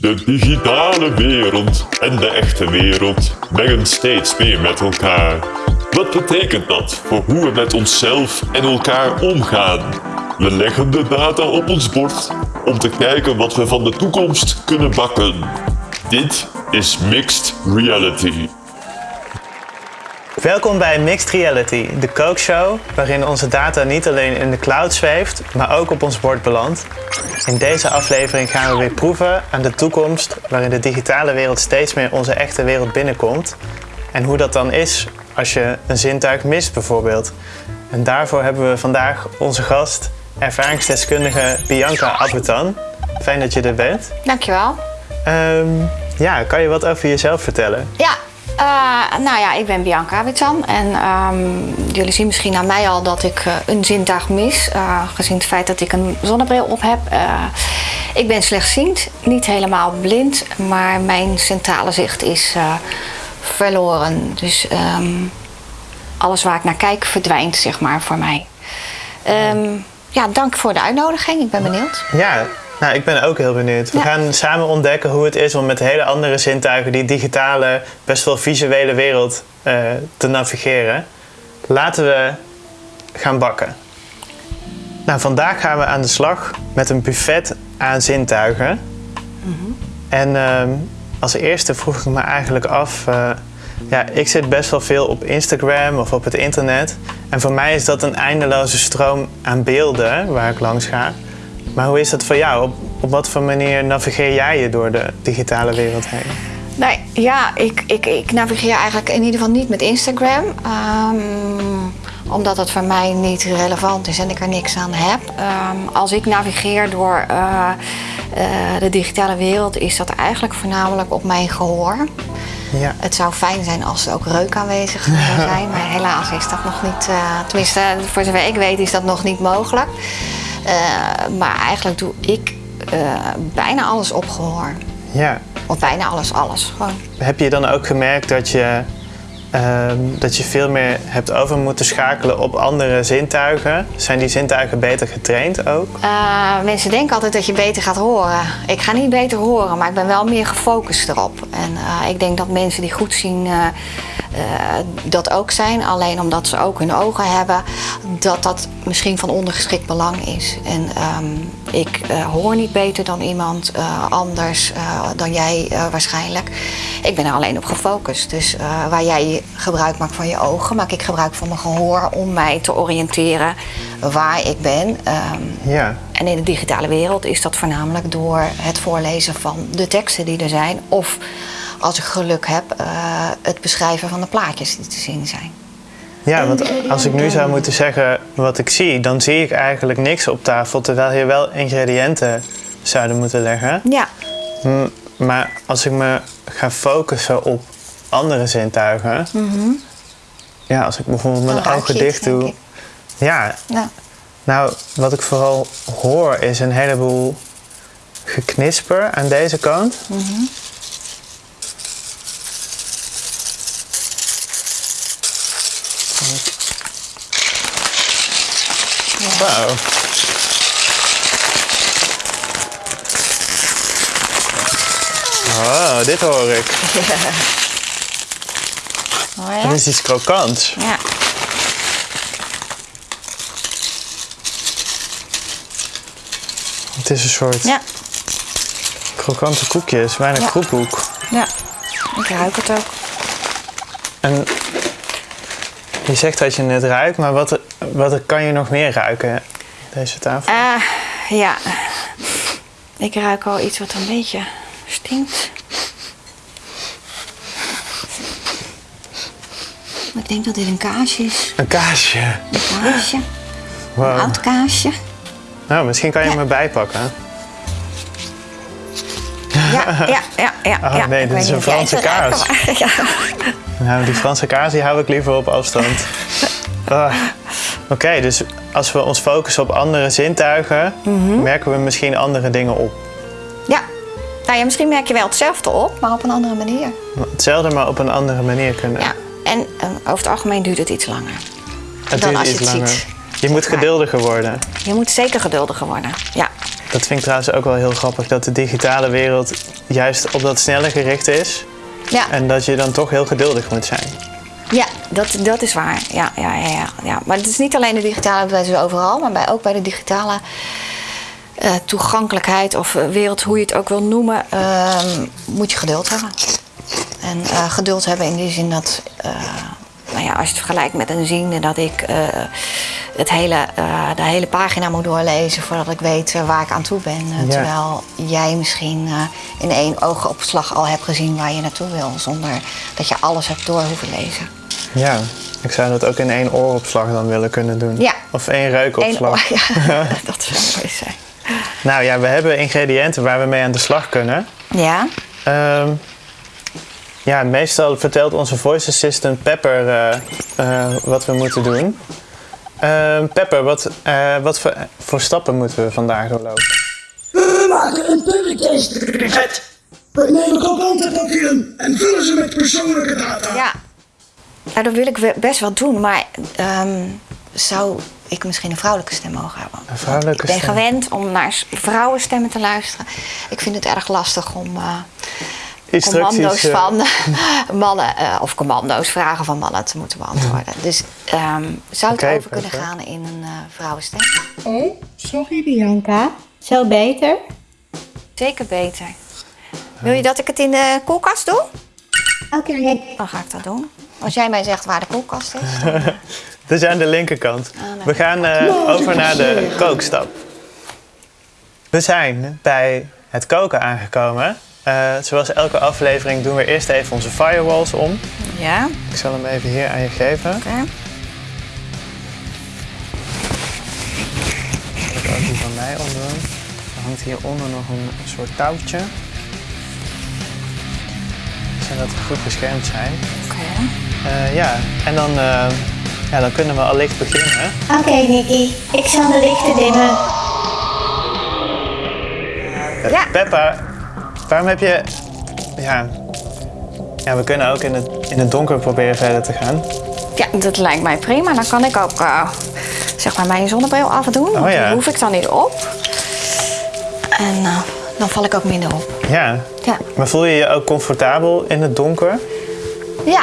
De digitale wereld en de echte wereld mengen steeds meer met elkaar. Wat betekent dat voor hoe we met onszelf en elkaar omgaan? We leggen de data op ons bord om te kijken wat we van de toekomst kunnen bakken. Dit is Mixed Reality. Welkom bij Mixed Reality, de kookshow waarin onze data niet alleen in de cloud zweeft, maar ook op ons bord belandt. In deze aflevering gaan we weer proeven aan de toekomst waarin de digitale wereld steeds meer onze echte wereld binnenkomt. En hoe dat dan is als je een zintuig mist bijvoorbeeld. En daarvoor hebben we vandaag onze gast, ervaringsdeskundige Bianca Abutan. Fijn dat je er bent. Dankjewel. Um, ja, kan je wat over jezelf vertellen? Ja, uh, nou ja, ik ben Bianca Abutan en um, jullie zien misschien aan mij al dat ik uh, een zintuig mis, uh, gezien het feit dat ik een zonnebril op heb. ik ben slechtziend, niet helemaal blind, maar mijn centrale zicht is verloren. Dus um, alles waar ik naar kijk verdwijnt, zeg maar, voor mij. Um, ja, dank voor de uitnodiging. Ik ben benieuwd. Ja, nou, ik ben ook heel benieuwd. We ja. gaan samen ontdekken hoe het is om met hele andere zintuigen die digitale, best wel visuele wereld uh, te navigeren. Laten we gaan bakken. Nou, vandaag gaan we aan de slag met een buffet aan zintuigen. Mm -hmm. En uh, als eerste vroeg ik me eigenlijk af. Uh, ja, ik zit best wel veel op Instagram of op het internet. En voor mij is dat een eindeloze stroom aan beelden waar ik langs ga. Maar hoe is dat voor jou? Op, op wat voor manier navigeer jij je door de digitale wereld heen? Nee, ja, ik, ik, ik navigeer eigenlijk in ieder geval niet met Instagram. Um, omdat het voor mij niet relevant is en ik er niks aan heb. Um, als ik navigeer door uh, uh, de digitale wereld, is dat eigenlijk voornamelijk op mijn gehoor. Ja. Het zou fijn zijn als er ook reuk aanwezig zou zijn, maar helaas is dat nog niet, uh, tenminste voor zover ik weet, is dat nog niet mogelijk. Uh, maar eigenlijk doe ik uh, bijna alles op gehoor. Ja. Of bijna alles, alles. Gewoon. Heb je dan ook gemerkt dat je, uh, dat je veel meer hebt over moeten schakelen op andere zintuigen? Zijn die zintuigen beter getraind ook? Uh, mensen denken altijd dat je beter gaat horen. Ik ga niet beter horen, maar ik ben wel meer gefocust erop. En ik denk dat mensen die goed zien dat ook zijn. Alleen omdat ze ook hun ogen hebben, dat dat misschien van ondergeschikt belang is. En um, ik uh, hoor niet beter dan iemand uh, anders dan jij waarschijnlijk. Ik ben er alleen op gefocust. Dus waar jij gebruik maakt van je ogen, maak ik gebruik van mijn gehoor om mij te oriënteren waar ik ben. Um, ja. En in de digitale wereld is dat voornamelijk door het voorlezen van de teksten die er zijn. Of als ik geluk heb, uh, het beschrijven van de plaatjes die te zien zijn. Ja, want als ik nu zou moeten zeggen wat ik zie, dan zie ik eigenlijk niks op tafel, terwijl hier wel ingrediënten zouden moeten leggen. Ja. M maar als ik me ga focussen op andere zintuigen, mm -hmm. ja, als ik bijvoorbeeld mijn ogen dicht doe. Ja. ja. Nou, wat ik vooral hoor is een heleboel geknisper aan deze kant. Mm -hmm. Wauw. Oh, dit hoor ik. Oh, ja. Dat is iets krokants. Ja. Het is een soort ja. krokante koekjes, bijna Ja. kroephoek. ja, ik ruik het ook. En je zegt dat je het ruikt, maar wat, wat kan je nog meer ruiken, deze tafel? Uh, ja, ik ruik al iets wat een beetje stinkt. Ik denk dat dit een kaasje is. Een kaasje. Een kaasje. Wow. Een oud kaasje. Nou, misschien kan je Ja. me bijpakken. Ja, ja, ja, ja. Oh, ja. nee, dit is een Franse maar- Ja. Nou, die Franse kaas die hou ik liever op afstand. Ah. Oké, dus als we ons focussen op andere zintuigen, Mhm. merken we misschien andere dingen op. ja. Nou ja, misschien merk je wel hetzelfde op, maar op een andere manier. Hetzelfde, maar op een andere manier kunnen. Ja. En eh, over het algemeen duurt het iets langer. het dan duurt als je iets het langer. ziet. Je moet geduldiger worden. Je moet zeker geduldiger worden. Ja. dat vind ik trouwens ook wel heel grappig, dat de digitale wereld juist op dat snelle gericht is. Ja, En dat je dan toch heel geduldig moet zijn. Ja dat, dat is waar. Ja, ja, ja, ja, ja. Maar het is niet alleen de digitale, is overal, maar bij, ook bij de digitale eh, toegankelijkheid of eh, wereld, hoe je het ook wil noemen, ehm, moet je geduld hebben. En eh, geduld hebben in die zin dat, nou ja, als je het vergelijkt met een ziende, dat ik het hele, de hele pagina moet doorlezen voordat ik weet waar ik aan toe ben. Ja. Terwijl jij misschien in één oogopslag al hebt gezien waar je naartoe wil, zonder dat je alles hebt door hoeven lezen. Ja, ik zou dat ook in één ooropslag dan willen kunnen doen. Ja. Of één Eén reukopslag. oor, ja, dat zou mooi zijn. Nou ja, we hebben ingrediënten waar we mee aan de slag kunnen. Ja, Ehm, ja, meestal vertelt onze voice assistant Pepper eh, eh, wat we moeten doen. Ehm, Pepper, wat, eh, wat voor, voor stappen moeten we vandaag doorlopen? We maken een public We nemen krantenpapieren en vullen ze met persoonlijke data. ja. Nou, dat wil ik best wel doen, maar ehm, zou ik misschien een vrouwelijke stem mogen hebben? Een vrouwelijke ik ben stem. gewend om naar vrouwenstemmen te luisteren. Ik vind het erg lastig om eh, commando's eh, van mannen, eh, of commando's, vragen van mannen te moeten beantwoorden. Dus ehm, zou het over kunnen gaan in een eh, vrouwenstem? Oh, sorry Bianca. Zo beter? Zeker beter. Wil je dat ik het in de koelkast doe? Oké. Dan ga ik dat doen. Als jij mij zegt waar de koelkast is. dan- Dus aan de linkerkant. nee. We gaan eh, over naar de kookstap. We zijn bij het koken aangekomen. Eh, zoals elke aflevering doen we eerst even onze firewalls om. Ja, Ik zal hem even hier aan je geven. oké. Ik ook die van mij omdoen. Er hangt hieronder nog een, een soort touwtje. Zodat we goed beschermd zijn. Oké. Eh, ja, en dan, eh, ja, dan kunnen we allicht beginnen. Oké, Nicky. Ik zal de lichten dimmen. Ja. Peppa, waarom heb je... Ja, ja we kunnen ook in het, in het donker proberen verder te gaan. Ja, dat lijkt mij prima. Dan kan ik ook eh, zeg maar mijn zonnebril afdoen. Oh ja. Die hoef ik dan niet op. En eh, dan val ik ook minder op. Ja, Ja, maar voel je je ook comfortabel in het donker? ja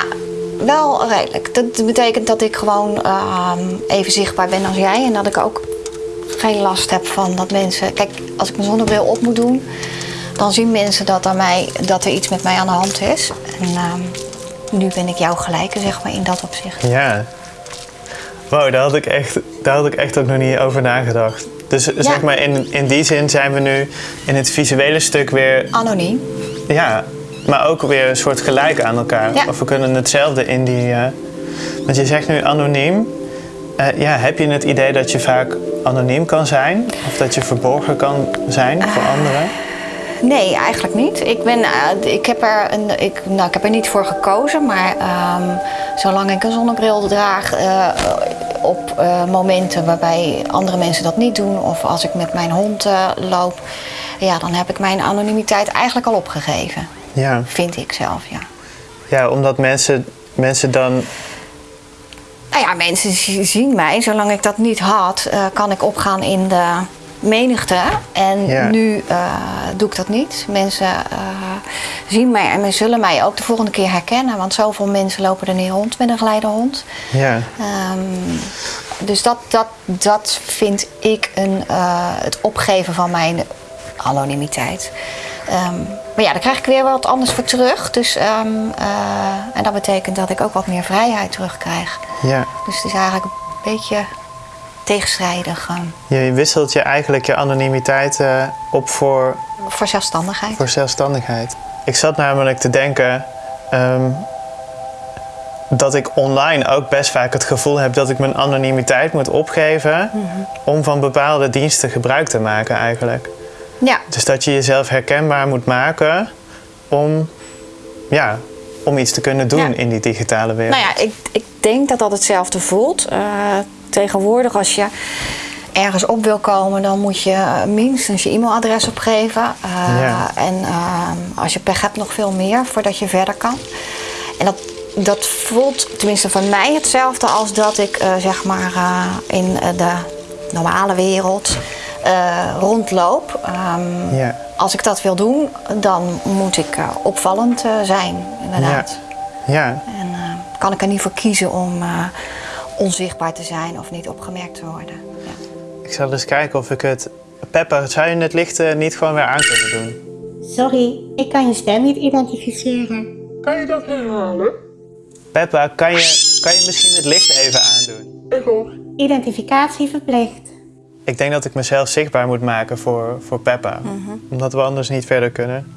wel redelijk. Dat betekent dat ik gewoon ehm, even zichtbaar ben als jij. En dat ik ook geen last heb van dat mensen... Kijk, als ik mijn zonnebril op moet doen... dan zien mensen dat, aan mij, dat er iets met mij aan de hand is. En ehm, nu ben ik jou gelijke, zeg maar, in dat opzicht. Ja. Wow, daar had ik echt, daar had ik echt ook nog niet over nagedacht. Dus zeg maar, in, in die zin zijn we nu in het visuele stuk weer Anoniem. Ja, maar ook weer een soort gelijk aan elkaar. Ja. Of we kunnen hetzelfde in die. eh, want je zegt nu anoniem. Eh, ja, heb je het idee dat je vaak anoniem kan zijn? Of dat je verborgen kan zijn voor anderen? Nee, eigenlijk niet. Ik, ben, eh, ik, heb er een, ik, nou, ik heb er niet voor gekozen, maar ehm, zolang ik een zonnebril draag op momenten waarbij andere mensen dat niet doen, of als ik met mijn hond loop, ja, dan heb ik mijn anonimiteit eigenlijk al opgegeven. Ja, Vind ik zelf, ja. ja omdat mensen, mensen dan. Nou ja, mensen zien mij. Zolang ik dat niet had, eh, kan ik opgaan in de menigte. En Ja. nu eh, doe ik dat niet. Mensen eh, zien mij en zullen mij ook de volgende keer herkennen. Want zoveel mensen lopen er niet rond met een geleidehond. Ja, Ehm, dus dat, dat, dat vind ik een, het opgeven van mijn anonimiteit. Ehm, maar ja, daar krijg ik weer wat anders voor terug. Dus, ehm, eh, en dat betekent dat ik ook wat meer vrijheid terugkrijg. ja. Dus het is eigenlijk een beetje tegenstrijdig ehm, Je wisselt je eigenlijk je anonimiteit eh, op voor, voor zelfstandigheid. voor zelfstandigheid. Ik zat namelijk te denken. ehm, dat ik online ook best vaak het gevoel heb dat ik mijn anonimiteit moet opgeven om van bepaalde diensten gebruik te maken eigenlijk. Ja, Dus dat je jezelf herkenbaar moet maken om, ja, om iets te kunnen doen Ja. in die digitale wereld. nou ja, ik, ik denk dat dat hetzelfde voelt. Eh, tegenwoordig als je ergens op wil komen, dan moet je eh, minstens je e-mailadres opgeven. Eh, Ja. En ehm, als je pech hebt, nog veel meer voordat je verder kan. En dat, dat voelt tenminste voor mij hetzelfde als dat ik eh, zeg maar eh, in eh, de normale wereld eh, rondloop. Ehm, Ja. Als ik dat wil doen, dan moet ik eh, opvallend eh, zijn, inderdaad. Ja. En eh, kan ik er niet voor kiezen om eh, onzichtbaar te zijn of niet opgemerkt te worden. Ja. Ik zal eens kijken of ik het... Peppa, zou je het licht eh, niet gewoon weer aan kunnen doen? Sorry, ik kan je stem niet identificeren. Kan je dat herhalen? Peppa, kan je, kan je misschien het licht even aandoen? Ik hoor. Identificatie verplicht. Ik denk dat ik mezelf zichtbaar moet maken voor, voor Peppa. Omdat we anders niet verder kunnen.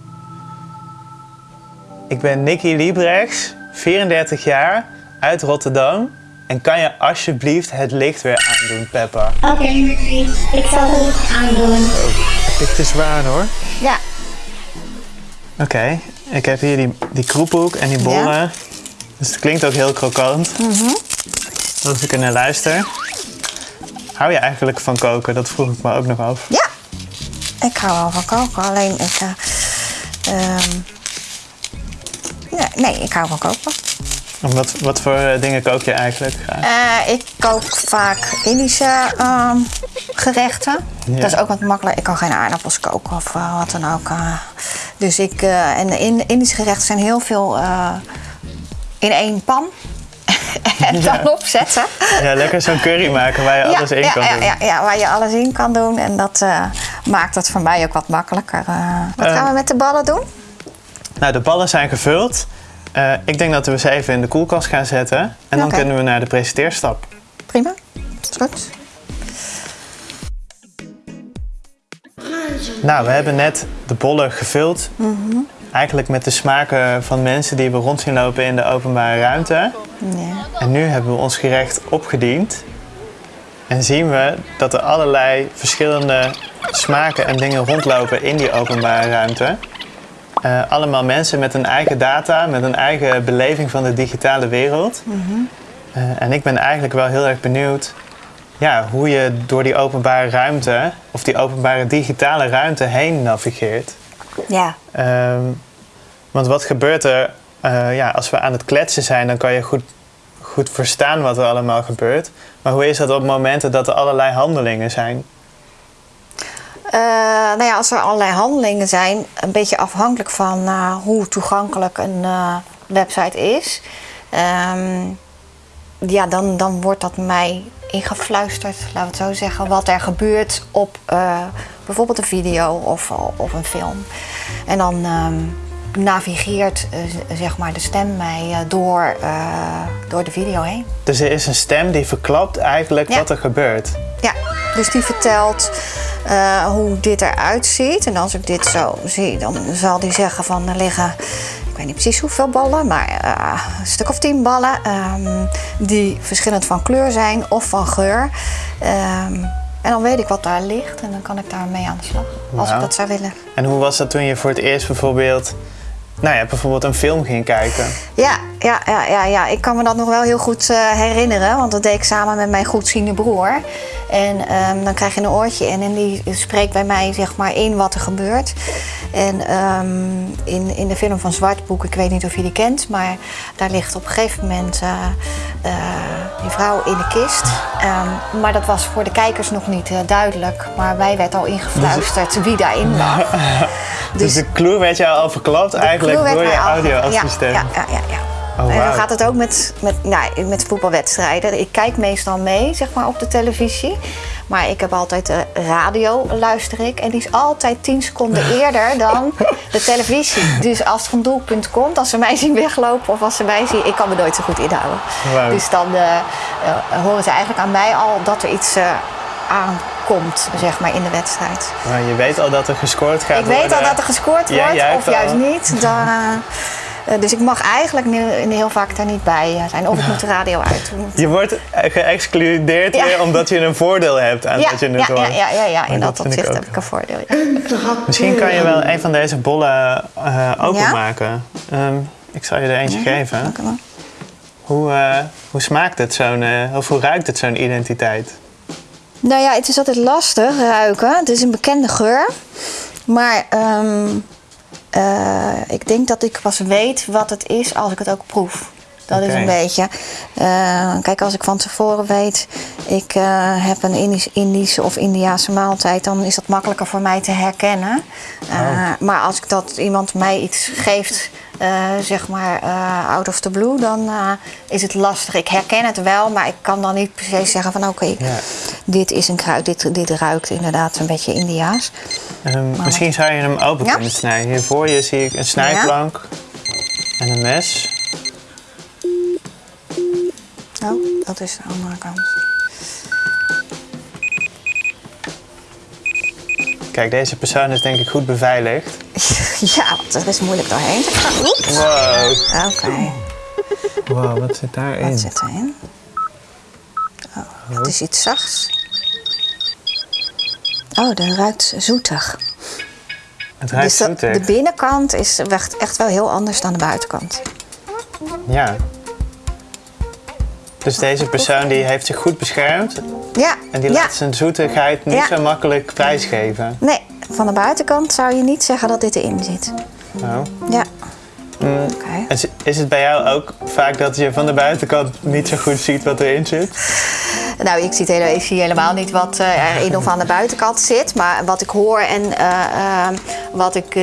Ik ben Nicky Liebrechts, 34 jaar, uit Rotterdam. En kan je alsjeblieft het licht weer aandoen, Peppa? Oké, Nicky. Ik zal het licht aandoen. Dit is waar hoor. ja, Oké, ik heb hier die, die kroephoek en die bollen. Dus het klinkt ook heel krokant. Als ik er naar luister. Hou je eigenlijk van koken? Dat vroeg ik me ook nog af. ja. Ik hou wel van koken, alleen ik... eh, ehm, nee, ik hou van koken. En Wat, wat voor dingen kook je eigenlijk graag? Eh, ik kook vaak Indische ehm, gerechten. Ja. Dat is ook wat makkelijk. Ik kan geen aardappels koken of eh, wat dan ook. dus ik, en in, Indische gerechten zijn heel veel in één pan. en dan opzetten. Ja, lekker zo'n curry maken waar je alles in ja, kan ja, doen. Ja, ja, waar je alles in kan doen. En dat eh, maakt het voor mij ook wat makkelijker. eh. wat Eh, gaan we met de ballen doen? Nou, de ballen zijn gevuld. Ik denk dat we ze even in de koelkast gaan zetten. En dan kunnen we naar de presenteerstap. Prima. Is goed. Nou, we hebben net de bollen gevuld. Eigenlijk met de smaken van mensen die we rond zien lopen in de openbare ruimte. Ja. En nu hebben we ons gerecht opgediend. En zien we dat er allerlei verschillende smaken en dingen rondlopen in die openbare ruimte. Eh, allemaal mensen met een eigen data, met een eigen beleving van de digitale wereld. Eh, en ik ben eigenlijk wel heel erg benieuwd ja, hoe je door die openbare ruimte, of die openbare digitale ruimte heen navigeert. Ja. Ehm, want wat gebeurt er eh, ja, als we aan het kletsen zijn, dan kan je goed, goed verstaan wat er allemaal gebeurt. Maar hoe is dat op momenten dat er allerlei handelingen zijn? Eh, nou ja, als er allerlei handelingen zijn, een beetje afhankelijk van eh, hoe toegankelijk een website is, ehm, ja, dan, dan wordt dat mij ingefluisterd, laten we het zo zeggen, wat er gebeurt op eh, bijvoorbeeld een video of, of een film. En dan ehm, navigeert eh, zeg maar de stem mij eh, door, door de video heen. Dus er is een stem die verklapt eigenlijk Ja. wat er gebeurt. Ja, dus die vertelt hoe dit eruit ziet. En als ik dit zo zie, dan zal die zeggen van er liggen, weet niet precies hoeveel ballen, maar eh, een stuk of tien ballen. ehm, die verschillend van kleur zijn of van geur. Ehm, en dan weet ik wat daar ligt en dan kan ik daarmee aan de slag. Als ik Wauw. dat zou willen. En hoe was dat toen je voor het eerst bijvoorbeeld, nou ja, bijvoorbeeld een film ging kijken? Ja, ja, ja, ja, ja, ik kan me dat nog wel heel goed eh, herinneren. Want dat deed ik samen met mijn goedziende broer. En ehm, dan krijg je een oortje in en die spreekt bij mij zeg maar in wat er gebeurt. En ehm, in, in de film van Zwartboek, ik weet niet of je die kent, maar daar ligt op een gegeven moment eh, die vrouw in de kist. Ehm, maar dat was voor de kijkers nog niet duidelijk. Maar wij werd al ingefluisterd wie daarin lag. Dus, de clue werd jou al verklapt eigenlijk door je audioassistent. Ja, ja, ja, ja. Oh, en dan gaat het ook met, met, nou, met voetbalwedstrijden. Ik kijk meestal mee, zeg maar, op de televisie. Maar ik heb altijd de radio, luister ik. En die is altijd 10 seconden eerder dan de televisie. Dus als er een doelpunt komt, als ze mij zien weglopen of als ze mij zien... Ik kan me nooit zo goed inhouden. Dus dan eh, eh, horen ze eigenlijk aan mij al dat er iets eh, aankomt, zeg maar, in de wedstrijd. Maar je weet al dat er gescoord gaat Ik worden. weet al dat er gescoord wordt, of juist al. niet. Dan, eh, eh, dus ik mag eigenlijk nu- heel vaak daar niet bij eh, zijn. Of ik moet de radio uit doen. Je wordt geëxcludeerd Ja. weer omdat je een voordeel hebt aan Ja, dat je het ja, ja, hoort. ja, ja, ja, in dat, opzicht heb ik een voordeel. Misschien kan je wel een van deze bollen eh, openmaken. Ehm, ik zal je er eentje geven. Hoe, eh, hoe smaakt het zo'n, eh, of hoe ruikt het zo'n identiteit? Nou ja, het is altijd lastig ruiken. Het is een bekende geur. Maar ehm, eh, ik denk dat ik pas weet wat het is als ik het ook proef. Dat is een beetje. eh, kijk, als ik van tevoren weet, ik eh, heb een Indisch, Indische of Indiaanse maaltijd, dan is dat makkelijker voor mij te herkennen. Oh. Maar als ik dat iemand mij iets geeft, zeg maar out of the blue, dan is het lastig. Ik herken het wel, maar ik kan dan niet precies zeggen van oké, dit is een kruid, dit, dit ruikt inderdaad een beetje Indiaas. Ehm, misschien zou je hem open Ja? kunnen snijden. Hier voor je zie ik een snijplank en een mes. Oh, dat is de andere kant. Kijk, deze persoon is denk ik goed beveiligd. ja, want er is moeilijk doorheen te gaan. Oeps. Wow. Oké. Wow, wat zit daarin? Wat zit erin? Oh, het is iets zachts. Oh, dat ruikt zoetig. Het ruikt dus zoetig. de binnenkant is echt echt wel heel anders dan de buitenkant. Ja. Dus deze persoon die heeft zich goed beschermd Ja, en die ja. laat zijn zoetigheid niet Ja. zo makkelijk prijsgeven. Nee, van de buitenkant zou je niet zeggen dat dit erin zit. Oh. Ja. Mm. Is, is het bij jou ook vaak dat je van de buitenkant niet zo goed ziet wat erin zit? Nou, ik zie, ik zie helemaal niet wat eh, erin of aan de buitenkant zit. Maar wat ik hoor en eh, eh, wat ik eh,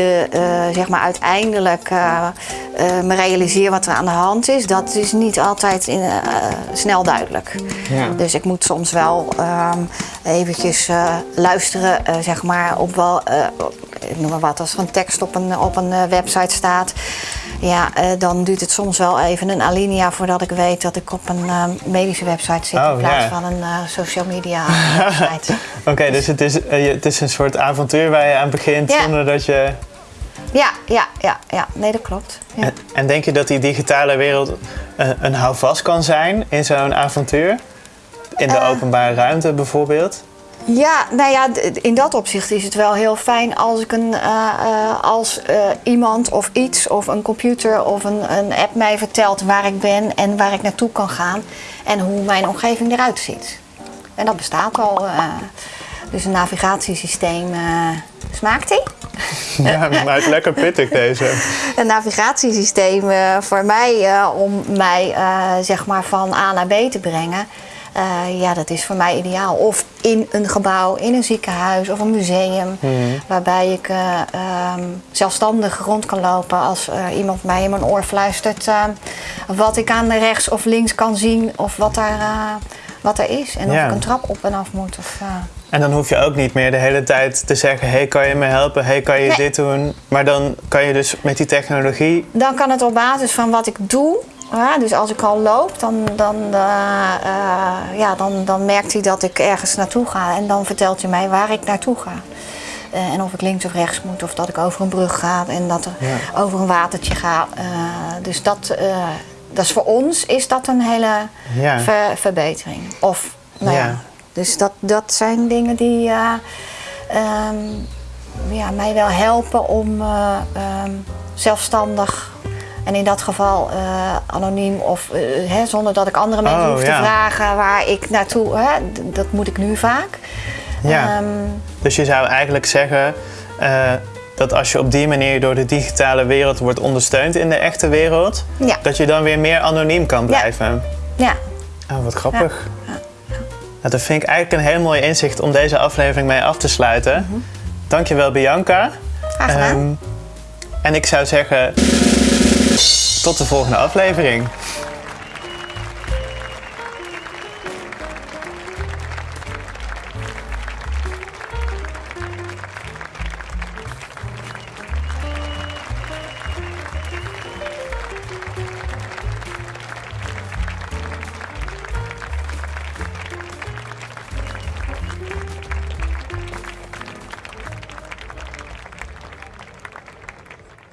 zeg maar uiteindelijk me realiseer wat er aan de hand is, dat is niet altijd in, snel duidelijk. Ja. Dus ik moet soms wel ehm eventjes luisteren, zeg maar, op wel, ik noem maar wat, als er een tekst op een, op een eh, website staat. Ja, eh, dan duurt het soms wel even een alinea voordat ik weet dat ik op een eh, medische website zit Oh, in plaats ja. van een social media website. Oké, dus het is, het is een soort avontuur waar je aan begint Ja. zonder dat je... ja, ja, ja, ja, nee, dat klopt. Ja. En, en denk je dat die digitale wereld eh, een houvast kan zijn in zo'n avontuur? In de openbare ruimte bijvoorbeeld? Ja, nou ja, in dat opzicht is het wel heel fijn als ik een, eh, eh, als eh, iemand of iets of een computer of een, een app mij vertelt waar ik ben en waar ik naartoe kan gaan en hoe mijn omgeving eruit ziet. En dat bestaat al. dus een navigatiesysteem. smaakt die? Ja, maar het is lekker pittig deze. Een navigatiesysteem voor mij om mij zeg maar van A naar B te brengen. Eh, ja, dat is voor mij ideaal. Of in een gebouw, in een ziekenhuis of een museum. Waarbij ik eh, ehm, zelfstandig rond kan lopen als eh, iemand mij in mijn oor fluistert wat ik aan rechts of links kan zien of wat daar, wat er is. En of ik een trap op en af moet. Of, En dan hoef je ook niet meer de hele tijd te zeggen: hey, kan je me helpen? Hey, kan je Nee. dit doen? Maar dan kan je dus met die technologie. Dan kan het op basis van wat ik doe. Ja, dus als ik al loop, dan, dan, eh, eh, ja, dan, dan merkt hij dat ik ergens naartoe ga. En dan vertelt hij mij waar ik naartoe ga. Eh, en of ik links of rechts moet, of dat ik over een brug ga en dat er Ja. over een watertje ga. Dus dat, dat is voor ons is dat een hele Ja. ver- verbetering. Of, nou ja. Ja. Dus dat, dat zijn dingen die eh, ehm, ja, mij wel helpen om ehm, zelfstandig en in dat geval eh, anoniem of eh, hè, zonder dat ik andere mensen Oh, hoef te ja. vragen waar ik naartoe. Hè, dat moet ik nu vaak. Ja. Ehm, Dus je zou eigenlijk zeggen eh, dat als je op die manier door de digitale wereld wordt ondersteund in de echte wereld, Ja. dat je dan weer meer anoniem kan blijven. ja. Oh, wat grappig. Nou, dat vind ik eigenlijk een heel mooi inzicht om deze aflevering mee af te sluiten. Dankjewel, Bianca. Graag gedaan. Ehm, en ik zou zeggen, tot de volgende aflevering.